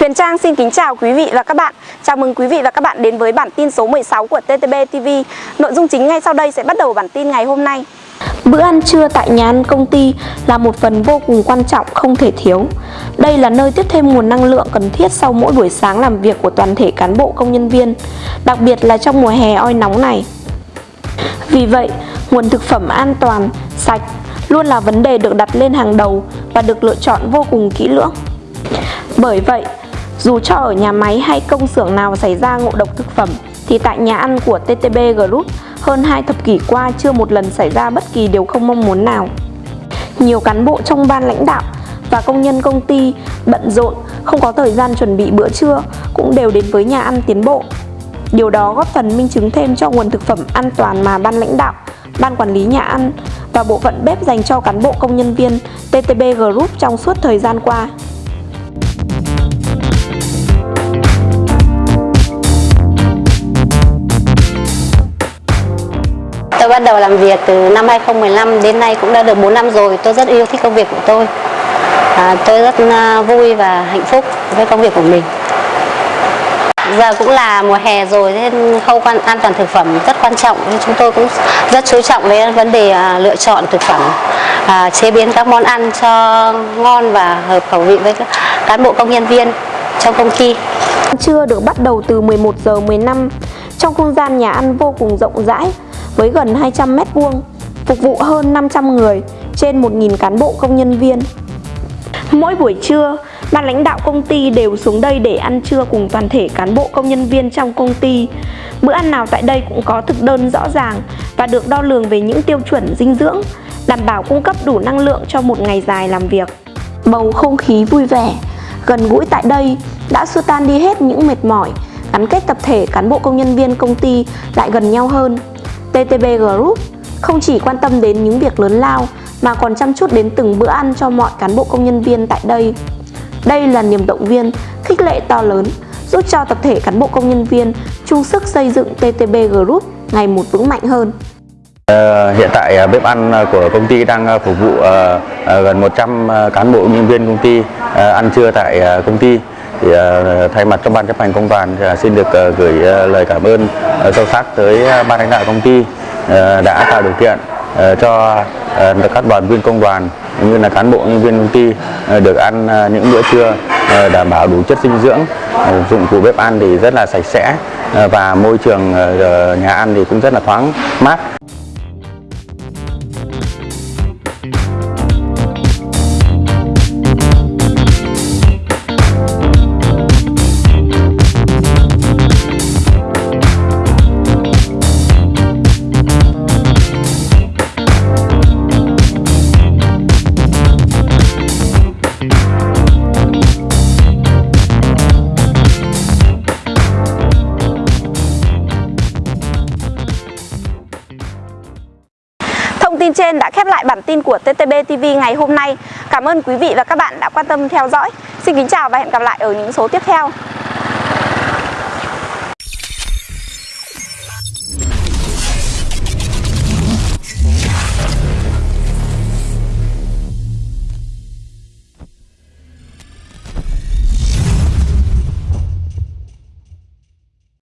Huyền Trang xin kính chào quý vị và các bạn. Chào mừng quý vị và các bạn đến với bản tin số 16 của TTB TV. Nội dung chính ngay sau đây sẽ bắt đầu bản tin ngày hôm nay. Bữa ăn trưa tại nhà ăn công ty là một phần vô cùng quan trọng không thể thiếu. Đây là nơi tiếp thêm nguồn năng lượng cần thiết sau mỗi buổi sáng làm việc của toàn thể cán bộ công nhân viên, đặc biệt là trong mùa hè oi nóng này. Vì vậy, nguồn thực phẩm an toàn, sạch luôn là vấn đề được đặt lên hàng đầu và được lựa chọn vô cùng kỹ lưỡng. Bởi vậy, dù cho ở nhà máy hay công xưởng nào xảy ra ngộ độc thực phẩm thì tại nhà ăn của TTB Group hơn 2 thập kỷ qua chưa một lần xảy ra bất kỳ điều không mong muốn nào. Nhiều cán bộ trong ban lãnh đạo và công nhân công ty bận rộn, không có thời gian chuẩn bị bữa trưa cũng đều đến với nhà ăn tiến bộ. Điều đó góp phần minh chứng thêm cho nguồn thực phẩm an toàn mà ban lãnh đạo, ban quản lý nhà ăn và bộ phận bếp dành cho cán bộ công nhân viên TTB Group trong suốt thời gian qua. Bắt đầu làm việc từ năm 2015 đến nay cũng đã được 4 năm rồi. Tôi rất yêu thích công việc của tôi. À, tôi rất à, vui và hạnh phúc với công việc của mình. Giờ cũng là mùa hè rồi nên khâu quan an toàn thực phẩm rất quan trọng nên chúng tôi cũng rất chú trọng với vấn đề à, lựa chọn thực phẩm, à, chế biến các món ăn cho ngon và hợp khẩu vị với các cán bộ công nhân viên trong công ty. Trưa được bắt đầu từ 11 giờ 15 trong không gian nhà ăn vô cùng rộng rãi với gần 200 mét vuông, phục vụ hơn 500 người trên 1.000 cán bộ công nhân viên. Mỗi buổi trưa, ban lãnh đạo công ty đều xuống đây để ăn trưa cùng toàn thể cán bộ công nhân viên trong công ty. Bữa ăn nào tại đây cũng có thực đơn rõ ràng và được đo lường về những tiêu chuẩn dinh dưỡng, đảm bảo cung cấp đủ năng lượng cho một ngày dài làm việc. Bầu không khí vui vẻ, gần gũi tại đây đã xua tan đi hết những mệt mỏi, gắn kết tập thể cán bộ công nhân viên công ty lại gần nhau hơn. TTB Group không chỉ quan tâm đến những việc lớn lao mà còn chăm chút đến từng bữa ăn cho mọi cán bộ công nhân viên tại đây. Đây là niềm động viên, khích lệ to lớn, giúp cho tập thể cán bộ công nhân viên chung sức xây dựng TTB Group ngày một vững mạnh hơn. Ờ, hiện tại à, bếp ăn à, của công ty đang à, phục vụ gần 100 cán bộ nhân viên công ty ăn trưa tại công ty. Thì à, thay mặt cho ban chấp hành công đoàn à, xin được à, gửi lời cảm ơn sâu sắc tới ban lãnh đạo công ty đã tạo điều kiện cho các đoàn viên công đoàn cũng như là cán bộ nhân viên công ty được ăn những bữa trưa đảm bảo đủ chất dinh dưỡng dụng cụ bếp ăn thì rất là sạch sẽ và môi trường nhà ăn thì cũng rất là thoáng mát. Trên đã khép lại bản tin của TTB TV ngày hôm nay. Cảm ơn quý vị và các bạn đã quan tâm theo dõi. Xin kính chào và hẹn gặp lại ở những số tiếp theo.